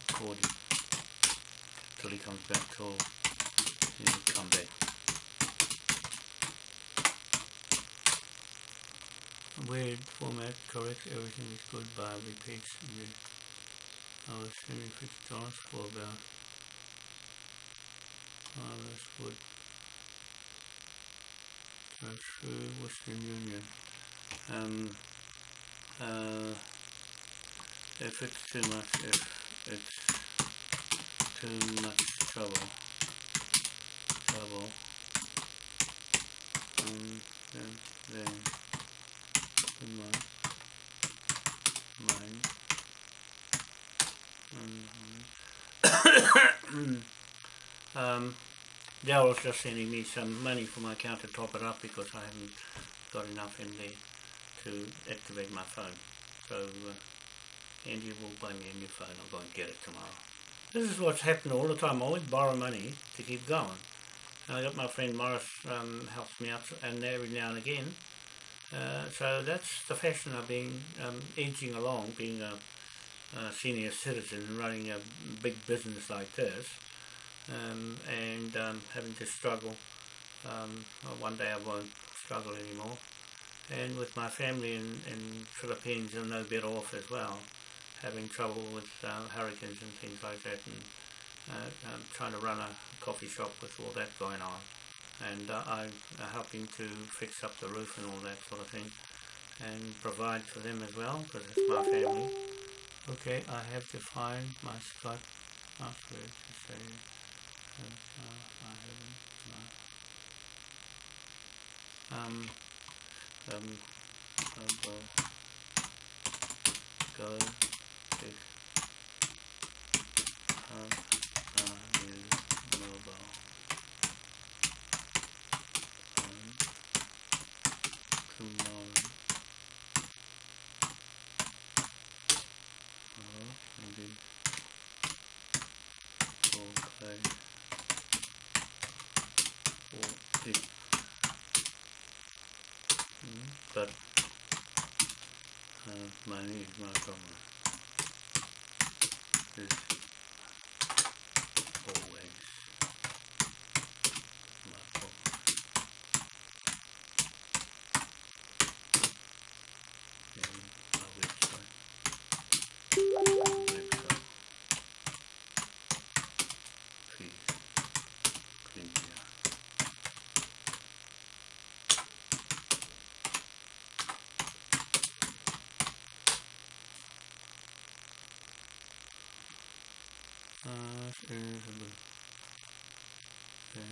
Recording. Till he comes back, till he come back. Weird format, correct, everything is good by repeats. I was fifty dollars for about oh that's good. That's through Western Union. Um if it's too much if it's too much trouble trouble um then then in my mind Mhm. um, Daryl's just sending me some money for my account to top it up because I haven't got enough in there to activate my phone. So uh, Andy will buy me a new phone. I'll go and get it tomorrow. This is what's happening all the time. I always borrow money to keep going. And I got my friend Morris um, helps me out and every now and again. Uh, so that's the fashion I've been um, edging along, being a, a senior citizen running a big business like this, um, and um, having to struggle. Um, one day I won't struggle anymore, and with my family in, in Philippines, are no better off as well, having trouble with uh, hurricanes and things like that, and uh, um, trying to run a coffee shop with all that going on. And uh, I'm uh, helping to fix up the roof and all that sort of thing, and provide for them as well, because it's my family. Okay, I have to find my Skype password um, um, I'll go, pick up a new mobile tomorrow. Or maybe okay. Or it Mm, but uh, money is not problem. Is always my problem. And my website. Website. Please. Please, yeah. Uh, is a bit. Okay, well, the mind on the phone on your website. Okay. Uh,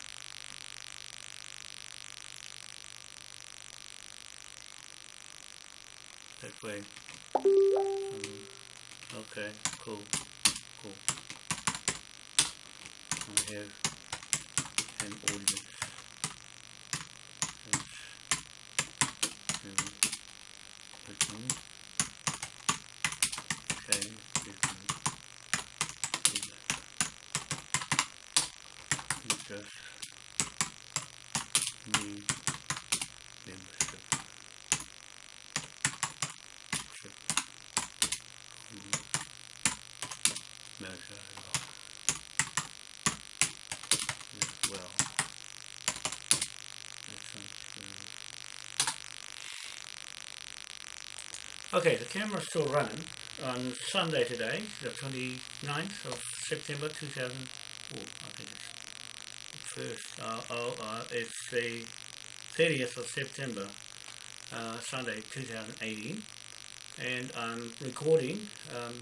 okay, cool, cool. I have an audience. Just need membership. Ship. Mm. Measure log. As well. Okay, the camera's still running on Sunday today, the 29th of September 2000. Oh, I think it's first. Uh, oh, uh, it's the 30th of September, uh, Sunday 2018, and I'm recording um,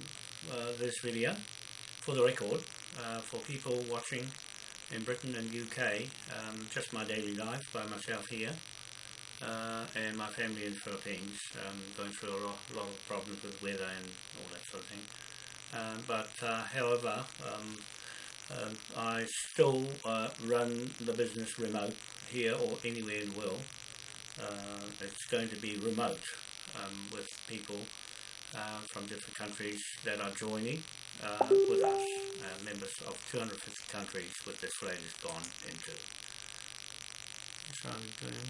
uh, this video for the record uh, for people watching in Britain and UK. Um, just my daily life by myself here. Uh, and my family in Philippines, um, going through a lot, lot of problems with weather and all that sort of thing. Um, but uh, however, um, um, I still uh, run the business remote here or anywhere in the world. Uh, it's going to be remote um, with people uh, from different countries that are joining uh, with us, members of 250 countries with this latest gone into. So I'm doing,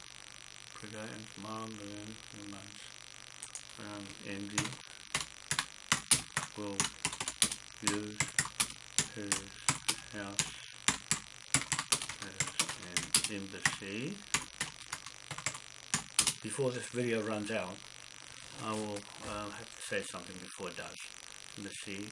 and tomorrow doing three months. Um, Andy will use his house as an embassy. Before this video runs out, I will uh, have to say something before it does. Embassy